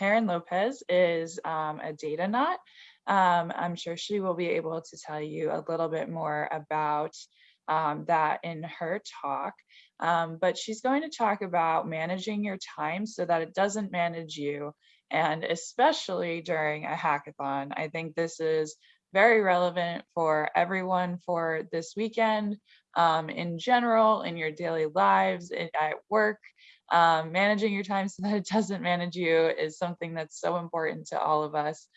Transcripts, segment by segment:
Karen Lopez is um, a Datanaut. Um, I'm sure she will be able to tell you a little bit more about um, that in her talk. Um, but she's going to talk about managing your time so that it doesn't manage you. And especially during a hackathon, I think this is very relevant for everyone for this weekend um, in general, in your daily lives, at work. Um, managing your time so that it doesn't manage you is something that's so important to all of us.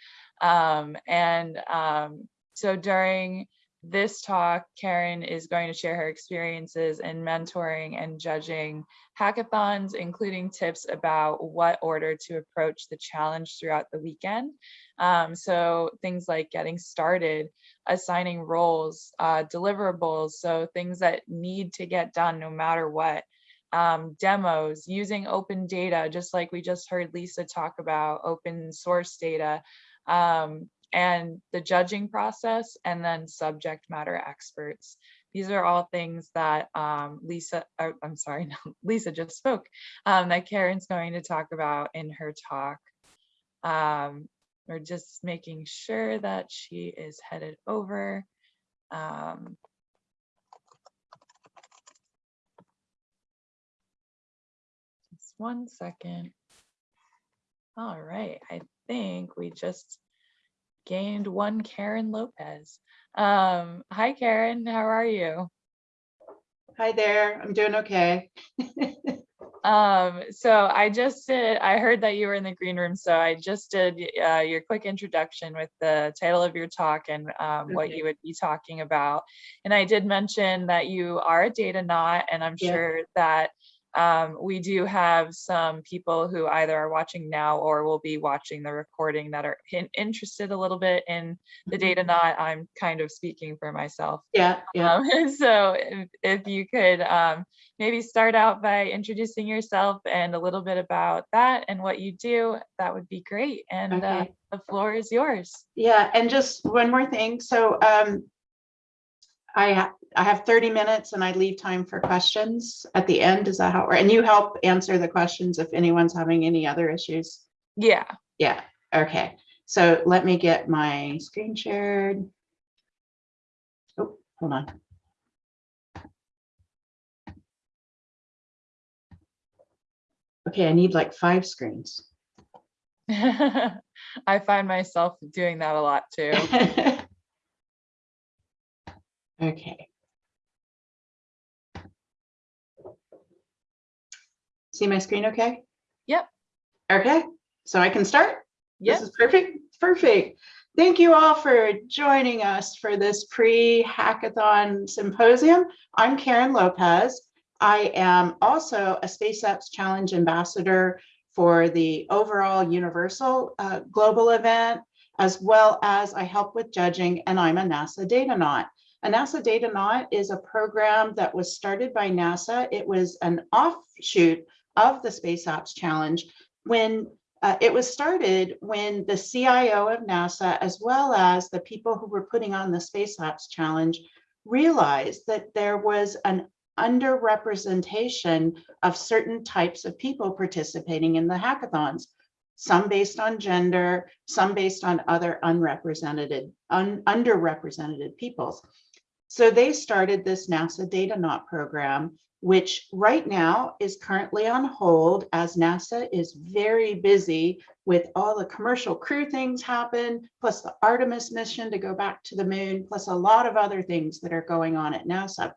Um, and um, so during this talk, Karen is going to share her experiences in mentoring and judging hackathons, including tips about what order to approach the challenge throughout the weekend. Um, so things like getting started, assigning roles, uh, deliverables, so things that need to get done no matter what. Um, demos, using open data, just like we just heard Lisa talk about open source data, um, and the judging process, and then subject matter experts. These are all things that um, Lisa, or, I'm sorry, no, Lisa just spoke, um, that Karen's going to talk about in her talk. Um, we're just making sure that she is headed over. Um, just one second. All right, I think we just gained one Karen Lopez. Um, hi, Karen. How are you? Hi there. I'm doing okay. um, so I just did, I heard that you were in the green room. So I just did uh, your quick introduction with the title of your talk and um, okay. what you would be talking about. And I did mention that you are a Datanaut and I'm yeah. sure that um, we do have some people who either are watching now or will be watching the recording that are in, interested a little bit in the Mm-hmm. Datanaut. I'm kind of speaking for myself. Yeah, yeah. Um, so if, if you could um, maybe start out by introducing yourself and a little bit about that and what you do, that would be great. And uh, the floor is yours. Yeah, and just one more thing. So um, I ha I have 30 minutes and I leave time for questions at the end. Is that how, and you help answer the questions if anyone's having any other issues? Yeah. Yeah, okay. So let me get my screen shared. Oh, hold on. Okay, I need like five screens. I find myself doing that a lot too. Okay. See my screen okay? Yep. Okay, so I can start? Yep. This is perfect, perfect. Thank you all for joining us for this pre-hackathon symposium. I'm Karen Lopez. I am also a Space Apps Challenge ambassador for the overall Universal uh, Global event, as well as I help with judging, and I'm a NASA data Datanaut. A NASA Datanaut is a program that was started by NASA. It was an offshoot of the Space Apps Challenge when uh, it was started when the CIO of NASA, as well as the people who were putting on the Space Apps Challenge, realized that there was an underrepresentation of certain types of people participating in the hackathons, some based on gender, some based on other unrepresented, un, underrepresented peoples. So they started this NASA Datanaut program, which right now is currently on hold as NASA is very busy with all the commercial crew things happen, plus the Artemis mission to go back to the moon, plus a lot of other things that are going on at NASA.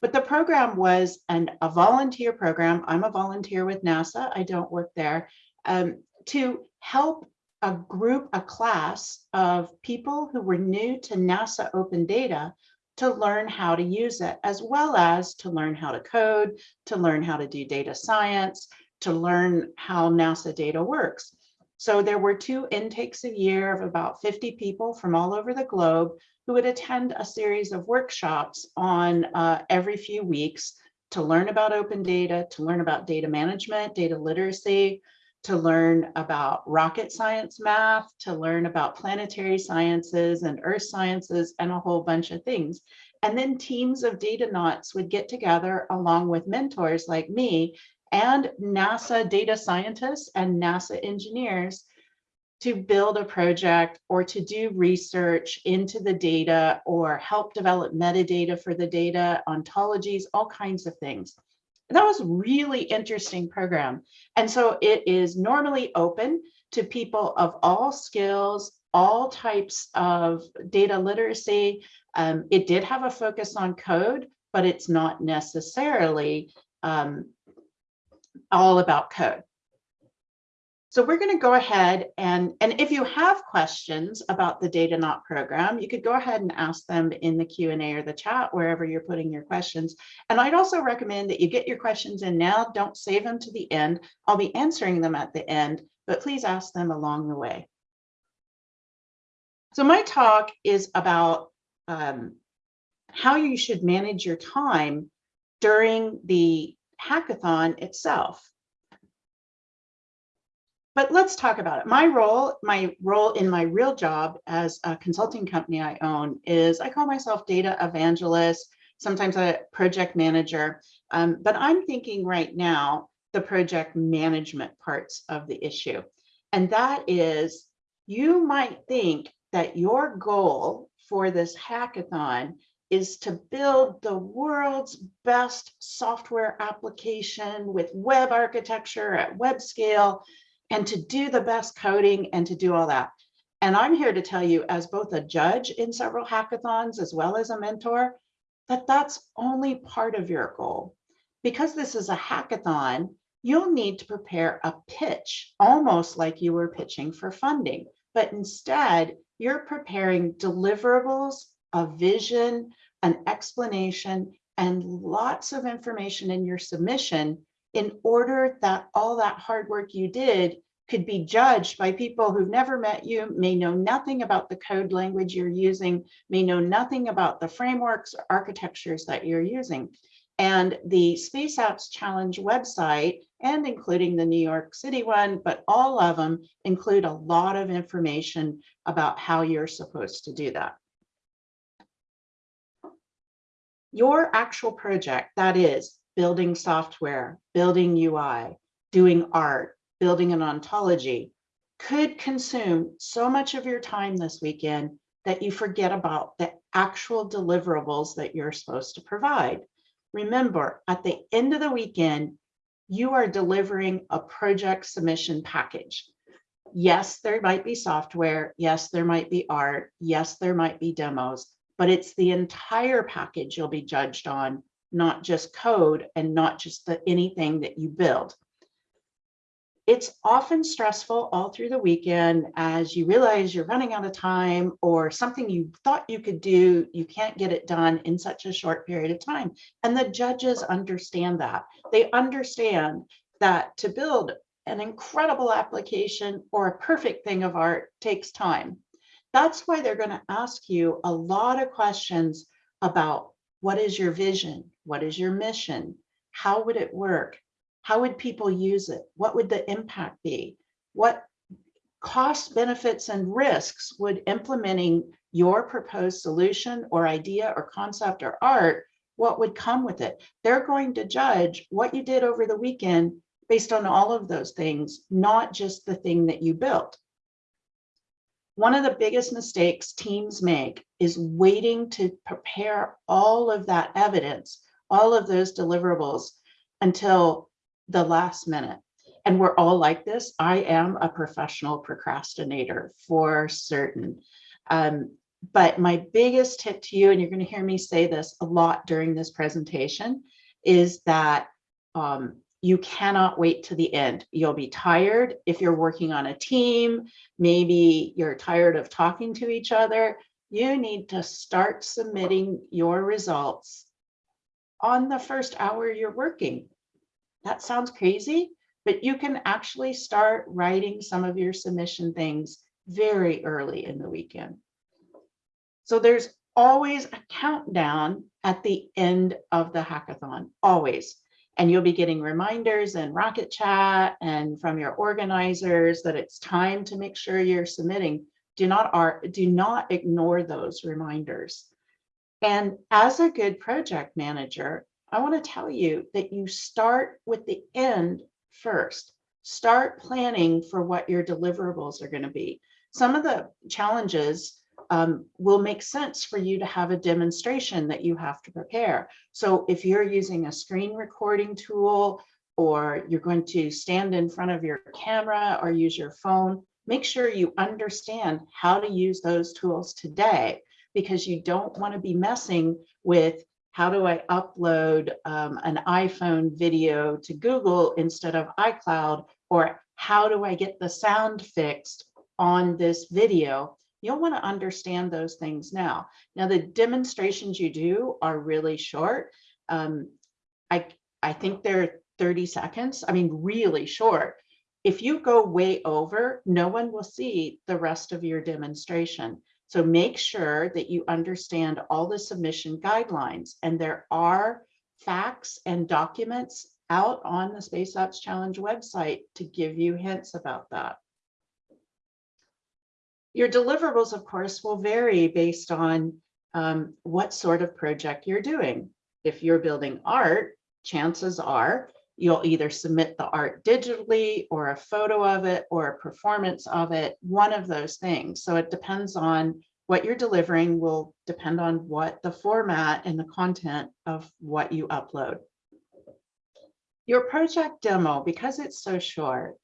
But the program was an, a volunteer program. I'm a volunteer with NASA. I don't work there. Um, to help a group, a class of people who were new to NASA open data to learn how to use it, as well as to learn how to code, to learn how to do data science, to learn how NASA data works. So there were two intakes a year of about 50 people from all over the globe who would attend a series of workshops on uh, every few weeks to learn about open data, to learn about data management, data literacy, to learn about rocket science math, to learn about planetary sciences and earth sciences and a whole bunch of things. And then teams of Datanauts would get together along with mentors like me and NASA data scientists and NASA engineers to build a project or to do research into the data or help develop metadata for the data, ontologies, all kinds of things. That was really interesting program. And so it is normally open to people of all skills, all types of data literacy. Um, it did have a focus on code, but it's not necessarily um, all about code. So we're going to go ahead and, and if you have questions about the Datanaut program, you could go ahead and ask them in the Q&A or the chat, wherever you're putting your questions. And I'd also recommend that you get your questions in now, don't save them to the end. I'll be answering them at the end, but please ask them along the way. So my talk is about um, how you should manage your time during the hackathon itself. But let's talk about it. My role, my role in my real job as a consulting company I own is I call myself data evangelist, sometimes a project manager. Um, but I'm thinking right now the project management parts of the issue. And that is you might think that your goal for this hackathon is to build the world's best software application with web architecture at web scale and to do the best coding and to do all that. And I'm here to tell you as both a judge in several hackathons as well as a mentor, that that's only part of your goal. Because this is a hackathon, you'll need to prepare a pitch, almost like you were pitching for funding. But instead, you're preparing deliverables, a vision, an explanation, and lots of information in your submission in order that all that hard work you did could be judged by people who've never met you, may know nothing about the code language you're using, may know nothing about the frameworks or architectures that you're using. And the Space Apps Challenge website, and including the New York City one, but all of them include a lot of information about how you're supposed to do that. Your actual project, that is building software, building UI, doing art, building an ontology, could consume so much of your time this weekend that you forget about the actual deliverables that you're supposed to provide. Remember, at the end of the weekend, you are delivering a project submission package. Yes, there might be software. Yes, there might be art. Yes, there might be demos, but it's the entire package you'll be judged on not just code and not just the anything that you build. It's often stressful all through the weekend as you realize you're running out of time or something you thought you could do, you can't get it done in such a short period of time. And the judges understand that. They understand that to build an incredible application or a perfect thing of art takes time. That's why they're going to ask you a lot of questions about what is your vision? What is your mission? How would it work? How would people use it? What would the impact be? What cost benefits, and risks would implementing your proposed solution or idea or concept or art, what would come with it? They're going to judge what you did over the weekend based on all of those things, not just the thing that you built. One of the biggest mistakes teams make is waiting to prepare all of that evidence, all of those deliverables until the last minute. And we're all like this. I am a professional procrastinator for certain. Um, but my biggest tip to you, and you're going to hear me say this a lot during this presentation, is that um, you cannot wait to the end. You'll be tired if you're working on a team. Maybe you're tired of talking to each other. You need to start submitting your results on the first hour you're working. That sounds crazy, but you can actually start writing some of your submission things very early in the weekend. So there's always a countdown at the end of the hackathon, always. And you'll be getting reminders and Rocket Chat and from your organizers that it's time to make sure you're submitting. Do not, are, do not ignore those reminders. And as a good project manager, I want to tell you that you start with the end first. Start planning for what your deliverables are going to be. Some of the challenges um, will make sense for you to have a demonstration that you have to prepare. So if you're using a screen recording tool or you're going to stand in front of your camera or use your phone, make sure you understand how to use those tools today because you don't want to be messing with how do I upload um, an iPhone video to Google instead of iCloud or how do I get the sound fixed on this video You'll want to understand those things now. Now, the demonstrations you do are really short. Um, I, I think they're 30 seconds. I mean, really short. If you go way over, no one will see the rest of your demonstration. So make sure that you understand all the submission guidelines and there are facts and documents out on the Space Apps Challenge website to give you hints about that. Your deliverables, of course, will vary based on um, what sort of project you're doing. If you're building art, chances are you'll either submit the art digitally or a photo of it or a performance of it, one of those things. So it depends on what you're delivering will depend on what the format and the content of what you upload. Your project demo, because it's so short,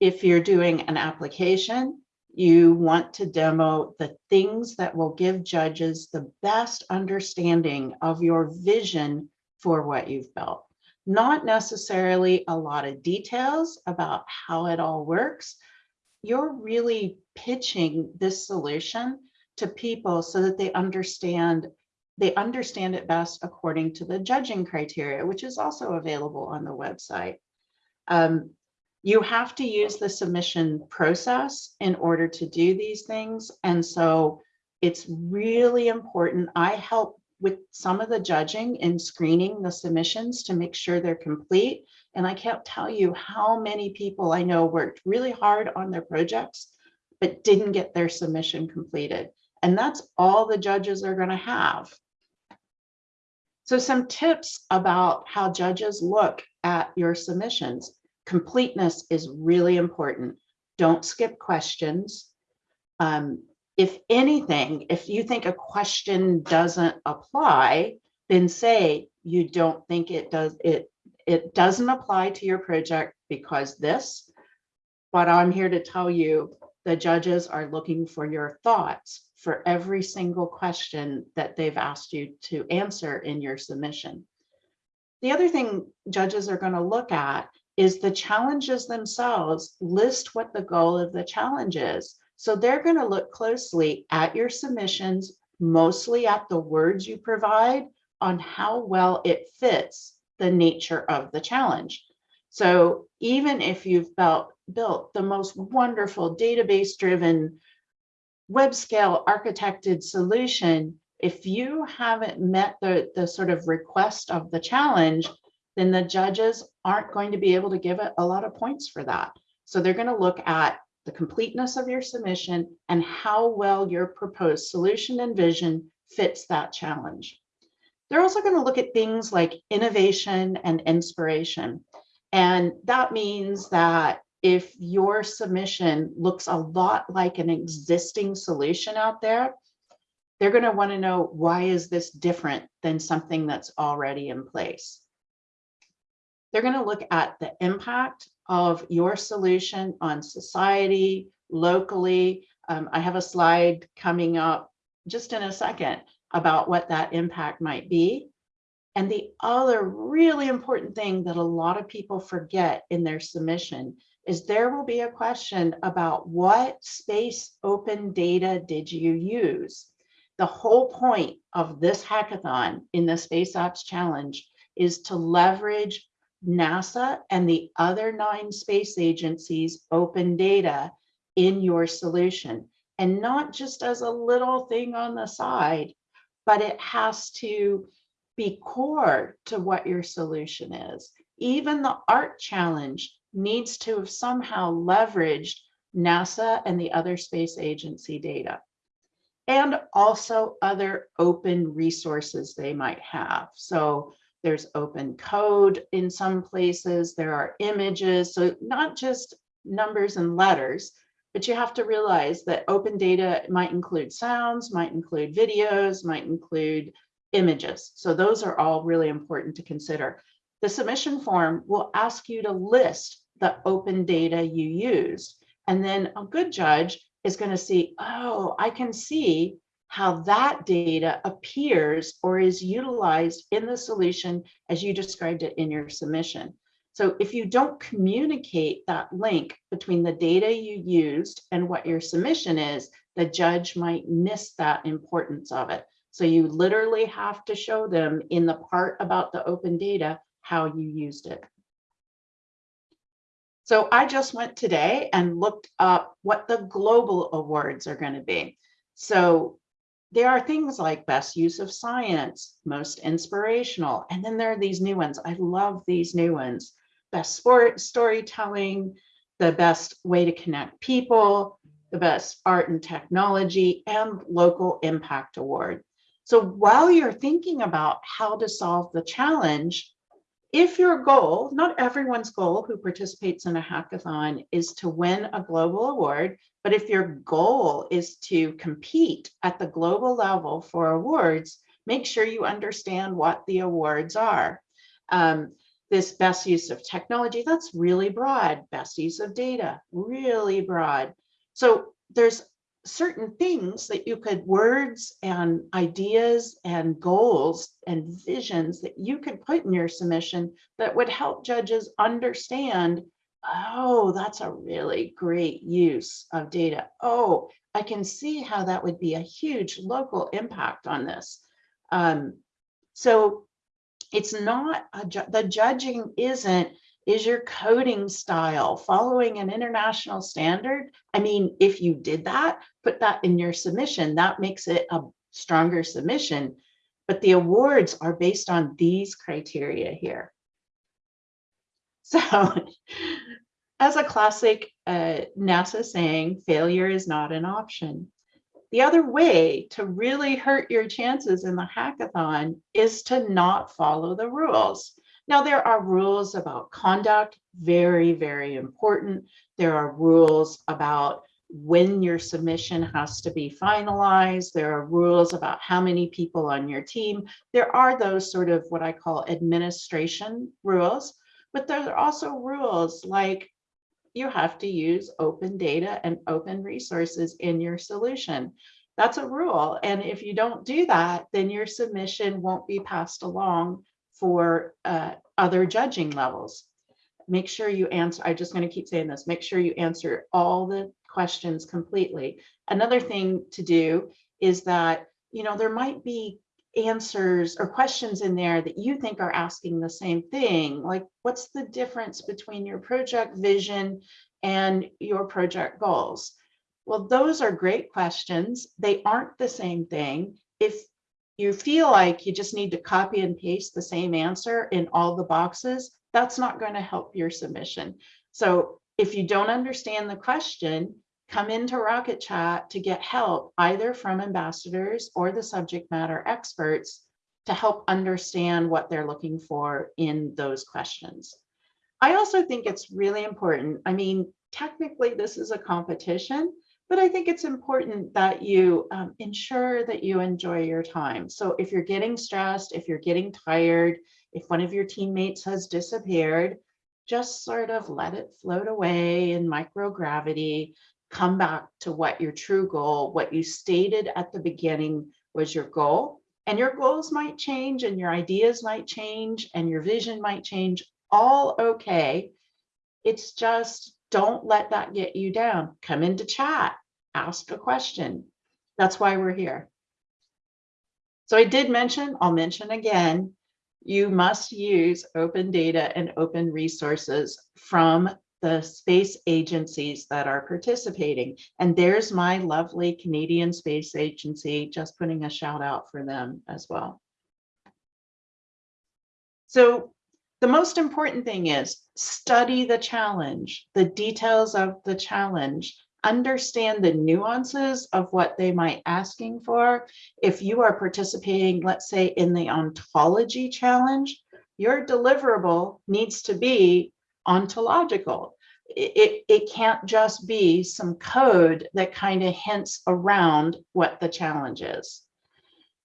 if you're doing an application, you want to demo the things that will give judges the best understanding of your vision for what you've built. Not necessarily a lot of details about how it all works. You're really pitching this solution to people so that they understand they understand it best according to the judging criteria, which is also available on the website. Um, you have to use the submission process in order to do these things. And so it's really important. I help with some of the judging and screening the submissions to make sure they're complete. And I can't tell you how many people I know worked really hard on their projects, but didn't get their submission completed. And that's all the judges are gonna have. So some tips about how judges look at your submissions completeness is really important. Don't skip questions. Um, if anything, if you think a question doesn't apply, then say you don't think it does, it, it doesn't apply to your project because this, but I'm here to tell you the judges are looking for your thoughts for every single question that they've asked you to answer in your submission. The other thing judges are going to look at is the challenges themselves list what the goal of the challenge is. So they're going to look closely at your submissions, mostly at the words you provide on how well it fits the nature of the challenge. So even if you've built, built the most wonderful database driven web scale architected solution, if you haven't met the, the sort of request of the challenge, then the judges aren't going to be able to give it a lot of points for that. So they're going to look at the completeness of your submission and how well your proposed solution and vision fits that challenge. They're also going to look at things like innovation and inspiration. And that means that if your submission looks a lot like an existing solution out there, they're going to want to know why is this different than something that's already in place. They're going to look at the impact of your solution on society, locally. Um, I have a slide coming up just in a second about what that impact might be. And the other really important thing that a lot of people forget in their submission is there will be a question about what space open data did you use? The whole point of this hackathon in the Space Apps Challenge is to leverage NASA and the other nine space agencies open data in your solution. And not just as a little thing on the side, but it has to be core to what your solution is. Even the art challenge needs to have somehow leveraged NASA and the other space agency data and also other open resources they might have. So There's open code in some places. There are images. So not just numbers and letters, but you have to realize that open data might include sounds, might include videos, might include images. So those are all really important to consider. The submission form will ask you to list the open data you used. And then a good judge is going to see, oh, I can see how that data appears or is utilized in the solution as you described it in your submission. So if you don't communicate that link between the data you used and what your submission is, the judge might miss that importance of it. So you literally have to show them in the part about the open data how you used it. So I just went today and looked up what the global awards are going to be. So there are things like best use of science, most inspirational, and then there are these new ones. I love these new ones best sport storytelling, the best way to connect people, the best art and technology, and local impact award. So while you're thinking about how to solve the challenge, if your goal, not everyone's goal who participates in a hackathon is to win a global award, but if your goal is to compete at the global level for awards, make sure you understand what the awards are. Um, this best use of technology, that's really broad. Best use of data, really broad. So there's certain things that you could words and ideas and goals and visions that you could put in your submission that would help judges understand oh that's a really great use of data oh i can see how that would be a huge local impact on this um, so it's not ju the judging isn't is your coding style following an international standard? I mean, if you did that, put that in your submission, that makes it a stronger submission. But the awards are based on these criteria here. So as a classic uh, NASA saying, failure is not an option. The other way to really hurt your chances in the hackathon is to not follow the rules. Now, there are rules about conduct, very, very important. There are rules about when your submission has to be finalized. There are rules about how many people on your team. There are those sort of what I call administration rules, but there are also rules like you have to use open data and open resources in your solution. That's a rule. And if you don't do that, then your submission won't be passed along for uh, other judging levels. Make sure you answer, I'm just going to keep saying this, make sure you answer all the questions completely. Another thing to do is that, you know, there might be answers or questions in there that you think are asking the same thing. Like, what's the difference between your project vision and your project goals? Well, those are great questions. They aren't the same thing. If you feel like you just need to copy and paste the same answer in all the boxes, that's not going to help your submission. So if you don't understand the question, come into Rocket Chat to get help either from ambassadors or the subject matter experts to help understand what they're looking for in those questions. I also think it's really important. I mean, technically this is a competition, but I think it's important that you um, ensure that you enjoy your time. So if you're getting stressed, if you're getting tired, if one of your teammates has disappeared, just sort of let it float away in microgravity, come back to what your true goal, what you stated at the beginning was your goal. And your goals might change and your ideas might change and your vision might change, all okay. It's just don't let that get you down. Come into chat, ask a question. That's why we're here. So I did mention, I'll mention again, you must use open data and open resources from the space agencies that are participating. And there's my lovely Canadian Space Agency, just putting a shout out for them as well. So the most important thing is study the challenge, the details of the challenge, understand the nuances of what they might asking for. If you are participating, let's say in the ontology challenge, your deliverable needs to be ontological. It, it, can't just be some code that kind of hints around what the challenge is.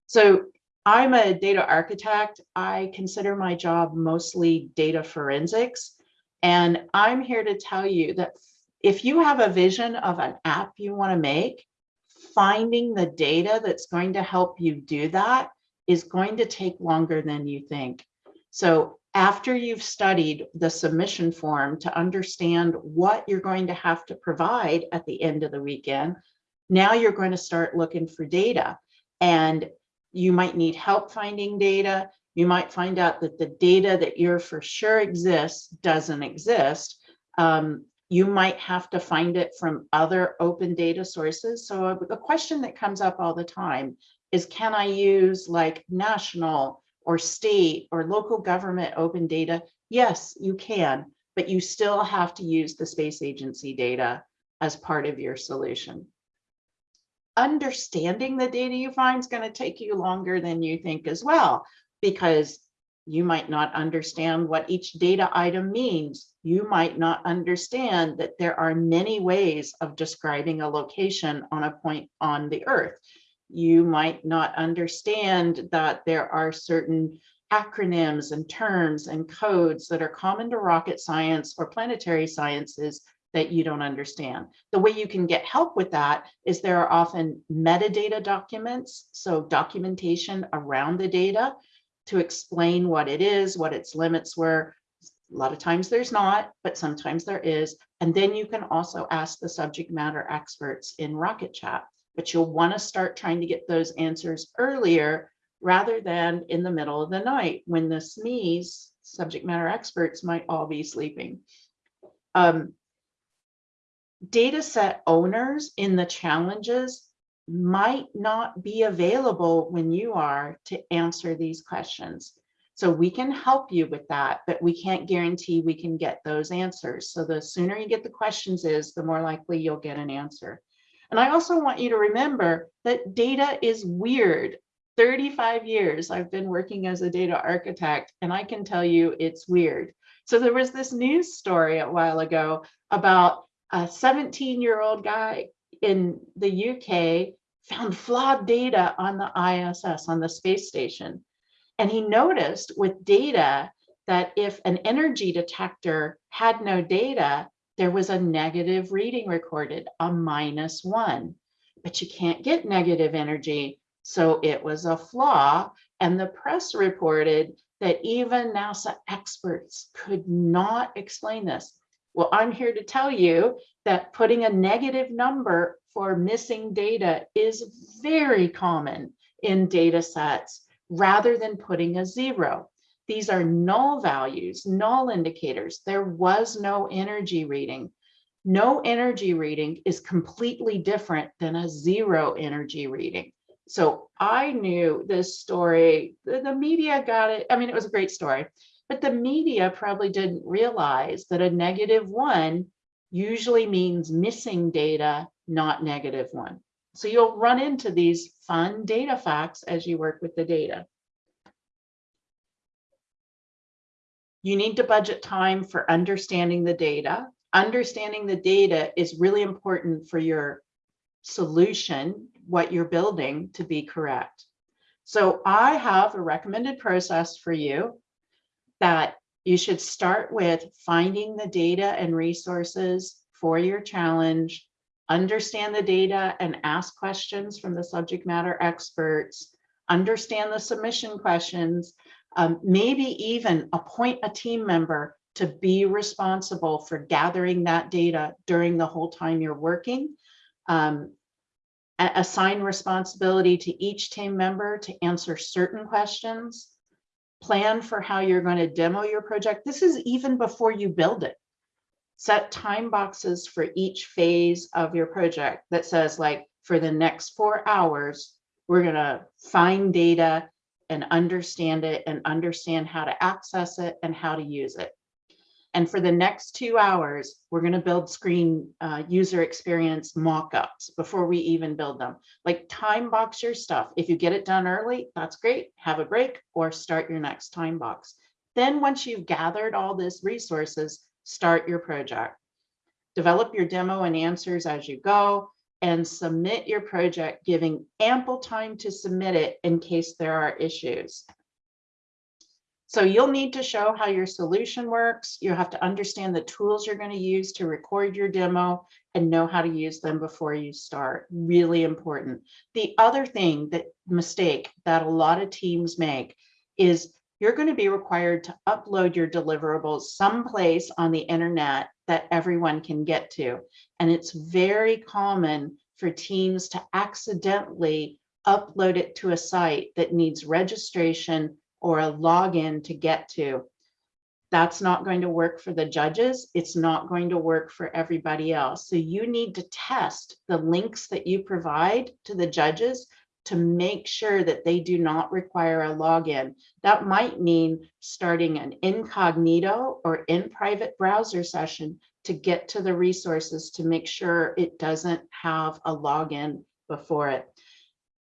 So I'm a data architect. I consider my job mostly data forensics. And I'm here to tell you that if you have a vision of an app you want to make, finding the data that's going to help you do that is going to take longer than you think. So after you've studied the submission form to understand what you're going to have to provide at the end of the weekend, now you're going to start looking for data. And you might need help finding data. You might find out that the data that you're for sure exists doesn't exist. Um, you might have to find it from other open data sources. So a, a question that comes up all the time is, can I use like national or state or local government open data? Yes, you can, but you still have to use the space agency data as part of your solution. Understanding the data you find is going to take you longer than you think as well, because you might not understand what each data item means. You might not understand that there are many ways of describing a location on a point on the earth. You might not understand that there are certain acronyms and terms and codes that are common to rocket science or planetary sciences that you don't understand. The way you can get help with that is there are often metadata documents, so documentation around the data to explain what it is, what its limits were. A lot of times there's not, but sometimes there is. And then you can also ask the subject matter experts in Rocket Chat, but you'll want to start trying to get those answers earlier rather than in the middle of the night when the SMEs, subject matter experts, might all be sleeping. Um, data set owners in the challenges might not be available when you are to answer these questions. So we can help you with that, but we can't guarantee we can get those answers. So the sooner you get the questions is, the more likely you'll get an answer. And I also want you to remember that data is weird. 35 years I've been working as a data architect, and I can tell you it's weird. So there was this news story a while ago about a 17 year old guy in the UK found flawed data on the ISS, on the space station. And he noticed with data that if an energy detector had no data, there was a negative reading recorded, a minus one. But you can't get negative energy. So it was a flaw. And the press reported that even NASA experts could not explain this. Well, I'm here to tell you that putting a negative number for missing data is very common in data sets rather than putting a zero. These are null values, null indicators. There was no energy reading. No energy reading is completely different than a zero energy reading. So I knew this story, the, the media got it. I mean, it was a great story, but the media probably didn't realize that a negative one usually means missing data, not negative one. So you'll run into these fun data facts as you work with the data. You need to budget time for understanding the data. Understanding the data is really important for your solution, what you're building to be correct. So I have a recommended process for you that you should start with finding the data and resources for your challenge, understand the data and ask questions from the subject matter experts, understand the submission questions, um, maybe even appoint a team member to be responsible for gathering that data during the whole time you're working. Um, assign responsibility to each team member to answer certain questions plan for how you're going to demo your project. This is even before you build it. Set time boxes for each phase of your project that says like for the next four hours, we're going to find data and understand it and understand how to access it and how to use it. And for the next two hours, we're going to build screen uh, user experience mock-ups before we even build them. Like time box your stuff. If you get it done early, that's great. Have a break or start your next time box. Then, once you've gathered all this resources, start your project. Develop your demo and answers as you go and submit your project, giving ample time to submit it in case there are issues. So you'll need to show how your solution works. You have to understand the tools you're going to use to record your demo and know how to use them before you start. Really important. The other thing that mistake that a lot of teams make is you're going to be required to upload your deliverables someplace on the internet that everyone can get to. And it's very common for teams to accidentally upload it to a site that needs registration or a login to get to. That's not going to work for the judges. It's not going to work for everybody else. So you need to test the links that you provide to the judges to make sure that they do not require a login. That might mean starting an incognito or in private browser session to get to the resources to make sure it doesn't have a login before it.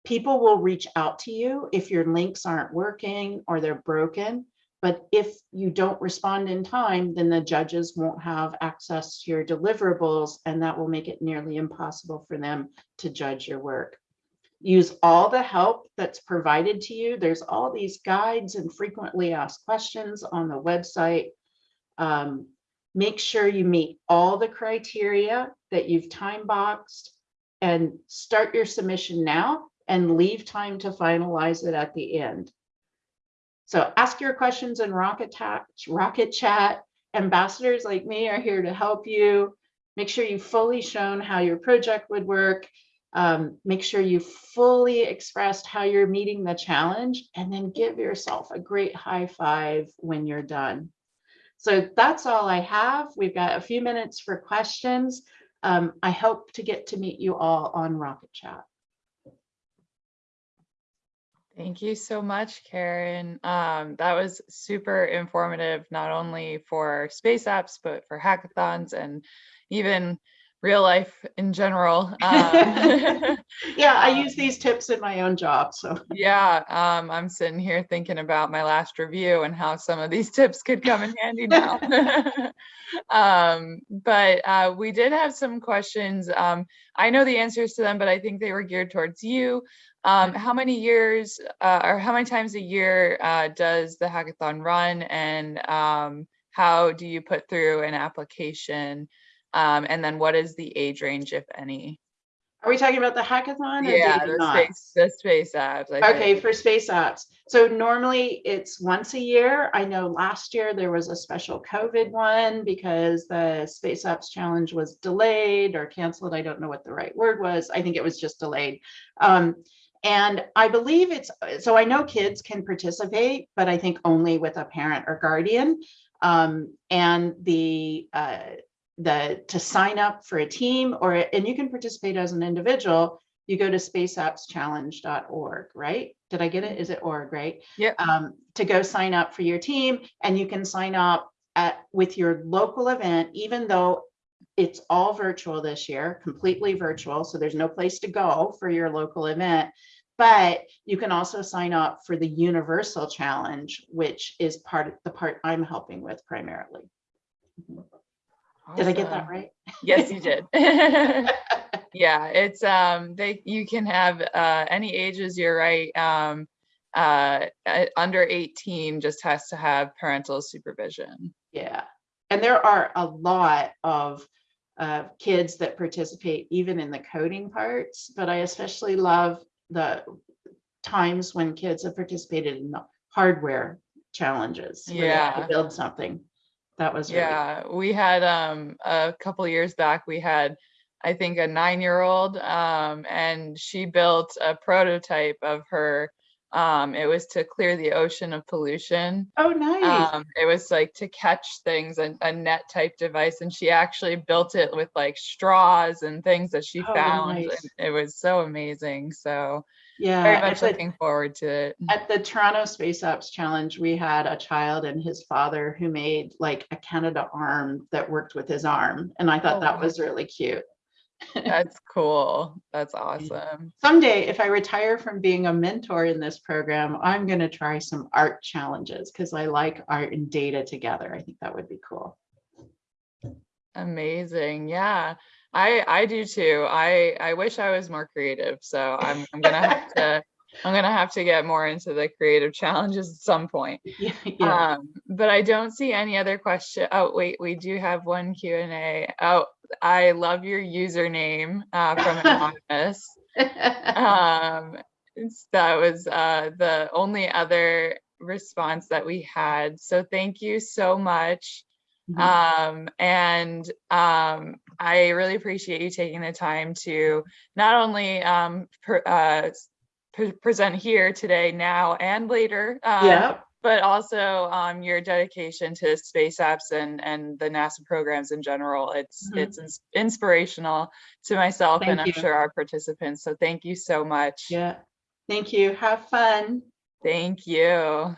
People will reach out to you if your links aren't working or they're broken. But if you don't respond in time, then the judges won't have access to your deliverables and that will make it nearly impossible for them to judge your work. Use all the help that's provided to you. There's all these guides and frequently asked questions on the website. Um, make sure you meet all the criteria that you've time boxed and start your submission now and leave time to finalize it at the end. So ask your questions in Rocket, Rocket Chat. Ambassadors like me are here to help you. Make sure you've fully shown how your project would work. Um, make sure you fully expressed how you're meeting the challenge and then give yourself a great high five when you're done. So that's all I have. We've got a few minutes for questions. Um, I hope to get to meet you all on Rocket Chat. Thank you so much, Karen. Um, that was super informative, not only for space apps, but for hackathons and even real life in general. Um, yeah, I use these tips in my own job. So yeah, um, I'm sitting here thinking about my last review and how some of these tips could come in handy now. um, but uh, we did have some questions. Um, I know the answers to them, but I think they were geared towards you. Um, how many years uh, or how many times a year uh, does the hackathon run and um, how do you put through an application? Um, and then what is the age range, if any? Are we talking about the hackathon? yeah, the space, the space apps. I okay, think. for space apps. So normally it's once a year. I know last year there was a special COVID one because the space apps challenge was delayed or canceled. I don't know what the right word was. I think it was just delayed. Um, and I believe it's, so I know kids can participate, but I think only with a parent or guardian. Um, and the, uh, the to sign up for a team or and you can participate as an individual you go to spaceappschallenge.org right? Did i get it? Is it org right? Yeah um, to go sign up for your team and you can sign up at with your local event even though it's all virtual this year completely virtual so there's no place to go for your local event. But you can also sign up for the universal challenge which is part of the part i'm helping with primarily Awesome. Did I get that right? Yes, you did. yeah, it's um they you can have uh any ages, you're right. Um uh under 18 just has to have parental supervision. Yeah. And there are a lot of uh, kids that participate even in the coding parts, but I especially love the times when kids have participated in the hardware challenges. Yeah. To build something. That was really yeah we had um a couple years back we had i think a nine-year-old um and she built a prototype of her um it was to clear the ocean of pollution oh nice um it was like to catch things a, a net type device and she actually built it with like straws and things that she Oh, found nice. and it was so amazing so yeah very much the- looking forward to it mm. At the Toronto Space Apps Challenge, we had a child and his father who made like a Canadarm that worked with his arm. And I thought Oh, that was really cute. That's cool. That's awesome. Someday, if I retire from being a mentor in this program, I'm going to try some art challenges because I like art and data together. I think that would be cool. Amazing. Yeah. I I do too. I I wish I was more creative. So I'm I'm gonna have to I'm gonna have to get more into the creative challenges at some point. Yeah, yeah. Um, but I don't see any other question. Oh, wait, we do have one Q and A. Oh, I love your username uh, from Anonymous. Um, that was uh, the only other response that we had. So thank you so much. Mhm. Um, and um, I really appreciate you taking the time to not only um, per, uh, pre- present here today, now and later, um, Yeah, but also um, your dedication to space apps and and the NASA programs in general. It's Mhm. it's ins- inspirational to myself and Thank I'm sure our participants. So thank you so much. yeah. Thank you. Have fun. Thank you.